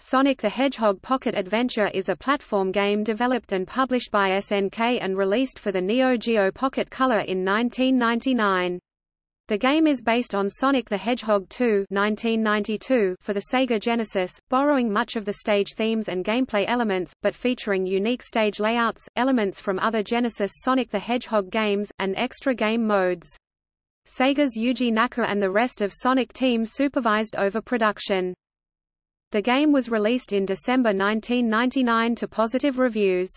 Sonic the Hedgehog Pocket Adventure is a platform game developed and published by SNK and released for the Neo Geo Pocket Color in 1999. The game is based on Sonic the Hedgehog 2 1992 for the Sega Genesis, borrowing much of the stage themes and gameplay elements, but featuring unique stage layouts, elements from other Genesis Sonic the Hedgehog games, and extra game modes. Sega's Yuji Naka and the rest of Sonic team supervised over production. The game was released in December 1999 to positive reviews.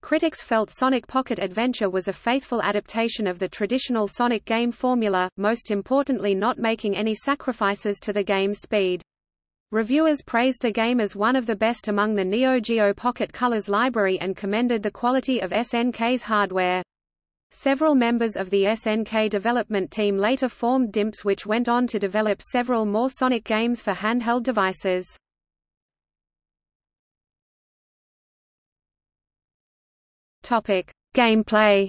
Critics felt Sonic Pocket Adventure was a faithful adaptation of the traditional Sonic game formula, most importantly not making any sacrifices to the game's speed. Reviewers praised the game as one of the best among the Neo Geo Pocket Colors library and commended the quality of SNK's hardware. Several members of the SNK development team later formed DIMPS which went on to develop several more Sonic games for handheld devices. Topic: Gameplay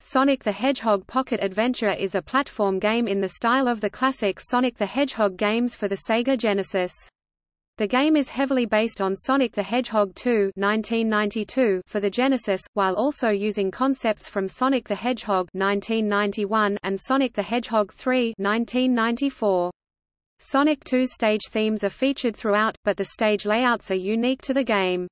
Sonic the Hedgehog Pocket Adventure is a platform game in the style of the classic Sonic the Hedgehog games for the Sega Genesis. The game is heavily based on Sonic the Hedgehog 2 1992 for the Genesis, while also using concepts from Sonic the Hedgehog 1991 and Sonic the Hedgehog 3 1994. Sonic 2 stage themes are featured throughout, but the stage layouts are unique to the game.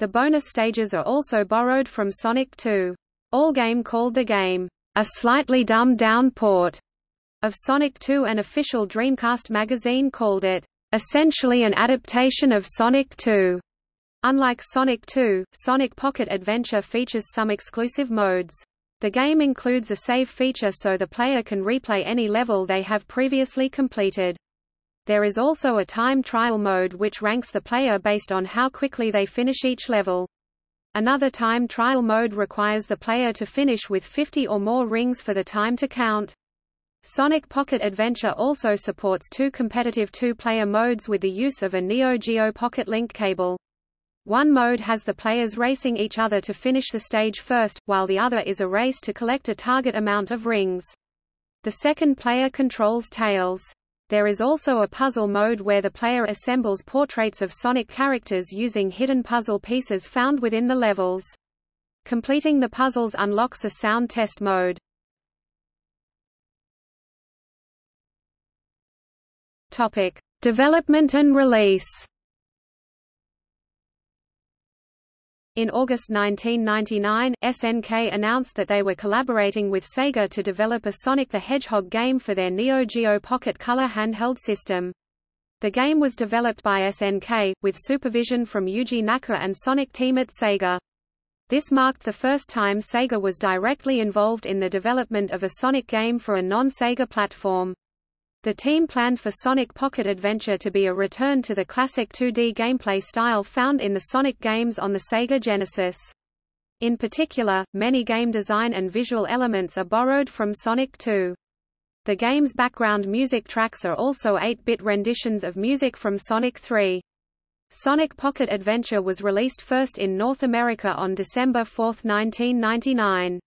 The bonus stages are also borrowed from Sonic 2. Allgame called the game, a slightly dumbed-down port of Sonic 2 and official Dreamcast magazine called it essentially an adaptation of Sonic 2. Unlike Sonic 2, Sonic Pocket Adventure features some exclusive modes. The game includes a save feature so the player can replay any level they have previously completed. There is also a time trial mode which ranks the player based on how quickly they finish each level. Another time trial mode requires the player to finish with 50 or more rings for the time to count. Sonic Pocket Adventure also supports two competitive two-player modes with the use of a Neo Geo Pocket Link cable. One mode has the players racing each other to finish the stage first, while the other is a race to collect a target amount of rings. The second player controls Tails. There is also a puzzle mode where the player assembles portraits of Sonic characters using hidden puzzle pieces found within the levels. Completing the puzzles unlocks a sound test mode. Topic: Development and release. In August 1999, SNK announced that they were collaborating with Sega to develop a Sonic the Hedgehog game for their Neo Geo Pocket Color handheld system. The game was developed by SNK, with supervision from Yuji Naka and Sonic Team at Sega. This marked the first time Sega was directly involved in the development of a Sonic game for a non-Sega platform. The team planned for Sonic Pocket Adventure to be a return to the classic 2D gameplay style found in the Sonic games on the Sega Genesis. In particular, many game design and visual elements are borrowed from Sonic 2. The game's background music tracks are also 8-bit renditions of music from Sonic 3. Sonic Pocket Adventure was released first in North America on December 4, 1999.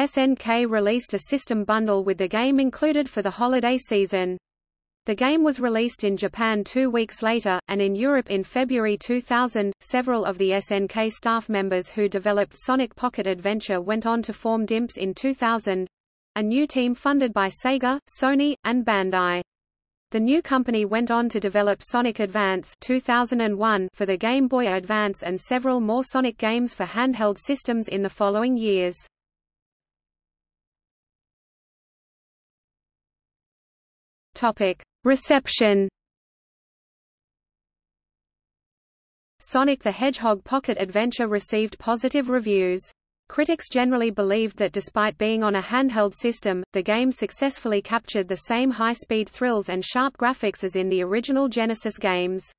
SNK released a system bundle with the game included for the holiday season. The game was released in Japan two weeks later, and in Europe in February 2000. Several of the SNK staff members who developed Sonic Pocket Adventure went on to form DIMPS in 2000 a new team funded by Sega, Sony, and Bandai. The new company went on to develop Sonic Advance 2001 for the Game Boy Advance and several more Sonic games for handheld systems in the following years. Topic: Reception. Sonic the Hedgehog Pocket Adventure received positive reviews. Critics generally believed that despite being on a handheld system, the game successfully captured the same high-speed thrills and sharp graphics as in the original Genesis games.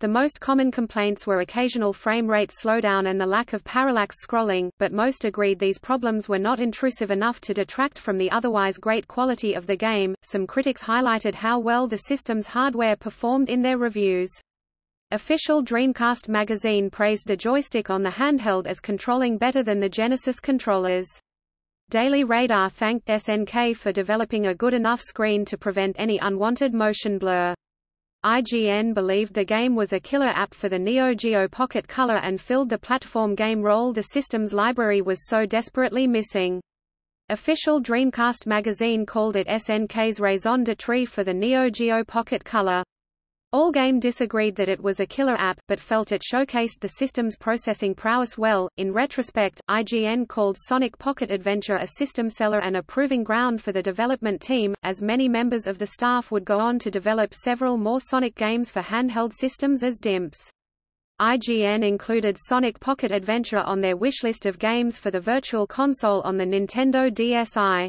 The most common complaints were occasional frame rate slowdown and the lack of parallax scrolling, but most agreed these problems were not intrusive enough to detract from the otherwise great quality of the game. Some critics highlighted how well the system's hardware performed in their reviews. Official Dreamcast magazine praised the joystick on the handheld as controlling better than the Genesis controllers. Daily Radar thanked SNK for developing a good enough screen to prevent any unwanted motion blur. IGN believed the game was a killer app for the Neo Geo Pocket Color and filled the platform game role the system's library was so desperately missing. Official Dreamcast magazine called it SNK's raison d'etre for the Neo Geo Pocket Color. Allgame disagreed that it was a killer app, but felt it showcased the system's processing prowess well. In retrospect, IGN called Sonic Pocket Adventure a system seller and a proving ground for the development team, as many members of the staff would go on to develop several more Sonic games for handheld systems as DIMPs. IGN included Sonic Pocket Adventure on their wishlist of games for the Virtual Console on the Nintendo DSi.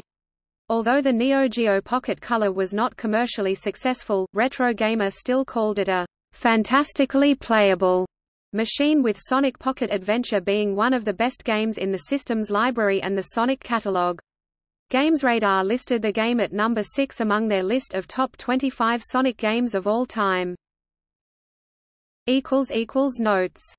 Although the Neo Geo Pocket Color was not commercially successful, Retro Gamer still called it a fantastically playable machine with Sonic Pocket Adventure being one of the best games in the system's library and the Sonic catalog. GamesRadar listed the game at number 6 among their list of top 25 Sonic games of all time. Notes